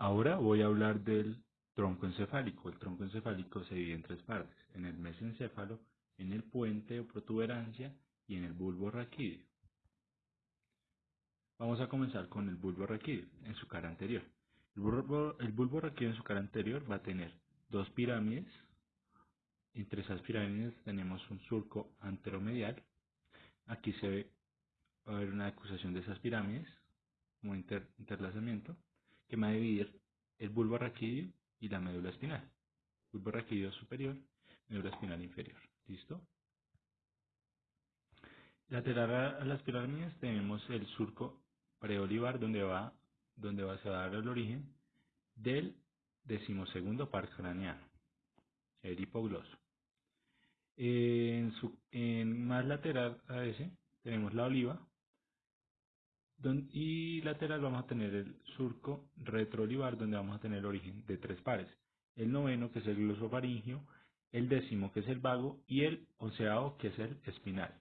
Ahora voy a hablar del tronco encefálico. El tronco encefálico se divide en tres partes, en el mesencéfalo, en el puente o protuberancia y en el bulbo raquídeo. Vamos a comenzar con el bulbo raquídeo en su cara anterior. El bulbo, el raquídeo en su cara anterior va a tener dos pirámides. Entre esas pirámides tenemos un surco anteromedial. Aquí se ve, a haber una acusación de esas pirámides, como interlazamiento, que va a dividir el bulbo raquídeo y la médula espinal. Bulbo raquídeo superior, médula espinal inferior. ¿Listo? Lateral a las pirámides tenemos el surco preolivar donde va, donde va a dar el origen del decimosegundo par craneano, el hipogloso. En, su, en más lateral a ese tenemos la oliva y lateral vamos a tener el surco retroolivar donde vamos a tener el origen de tres pares. El noveno que es el glosofaringio, el décimo que es el vago y el onceavo que es el espinal.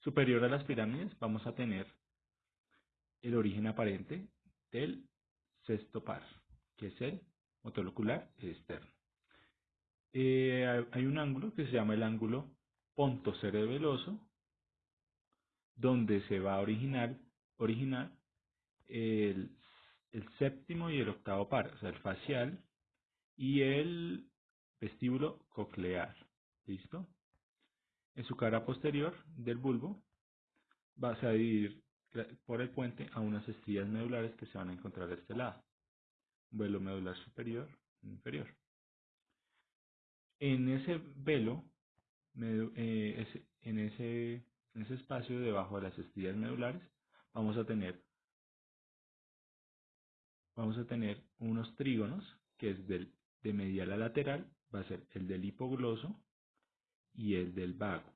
Superior a las pirámides vamos a tener el origen aparente del sexto par, que es el motor ocular externo. Eh, hay un ángulo que se llama el ángulo pontocerebeloso, donde se va a originar, el, séptimo y el octavo par, o sea, el facial y el vestíbulo coclear. ¿Listo? En su cara posterior del bulbo vas a dividir por el puente a unas estrías medulares que se van a encontrar a este lado. Velo medular superior e inferior. En ese velo, eh, en ese en ese espacio debajo de las estrías medulares vamos a tener vamos a tener unos trígonos que es del, de medial a lateral va a ser el del hipogloso y el del vago.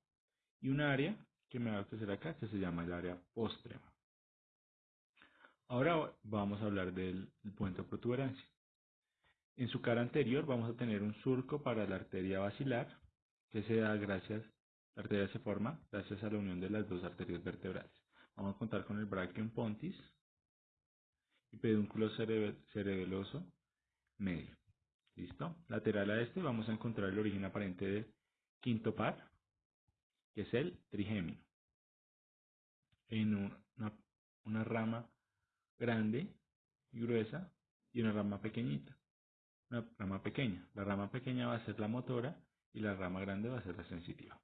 Y un área que me va a ofrecer acá que se llama el área postrema ahora vamos a hablar del puente de protuberancia. En su cara anterior vamos a tener un surco para la arteria basilar que se da gracias la arteria se forma gracias a la unión de las dos arterias vertebrales. Vamos a contar con el brachium pontis y pedúnculo cerebeloso medio. ¿Listo? Lateral a este vamos a encontrar el origen aparente del quinto par, que es el trigémino. En una, una rama grande y gruesa y una rama pequeñita. Una rama pequeña. La rama pequeña va a ser la motora y la rama grande va a ser la sensitiva.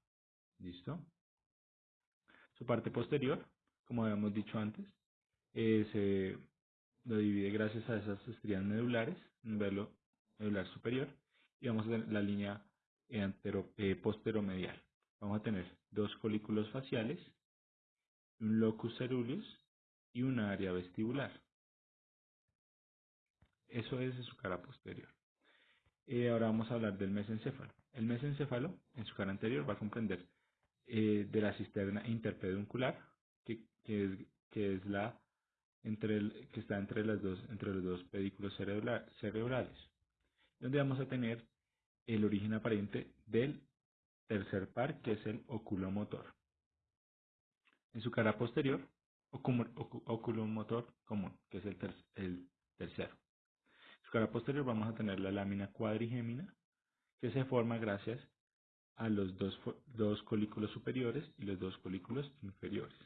¿Listo? Su parte posterior, como habíamos dicho antes, eh, se lo divide gracias a esas estrías medulares, un velo medular superior, y vamos a tener la línea antero, eh, posteromedial. Vamos a tener dos folículos faciales, un locus ceruleus y una área vestibular. Eso es su cara posterior. Eh, ahora vamos a hablar del mesencéfalo. El mesencéfalo, en su cara anterior, va a comprender eh, de la cisterna interpeduncular, que, es, que es la entre el, que está entre las dos entre los dos pedículos cerebrales, donde vamos a tener el origen aparente del tercer par, que es el oculomotor. En su cara posterior, oculomotor común, que es el, el tercero. En su cara posterior vamos a tener la lámina cuadrigémina, que se forma gracias a los dos, dos colículos superiores y los dos colículos inferiores.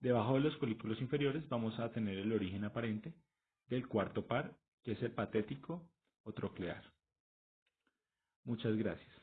Debajo de los colículos inferiores vamos a tener el origen aparente del cuarto par, que es el patético o troclear. Muchas gracias.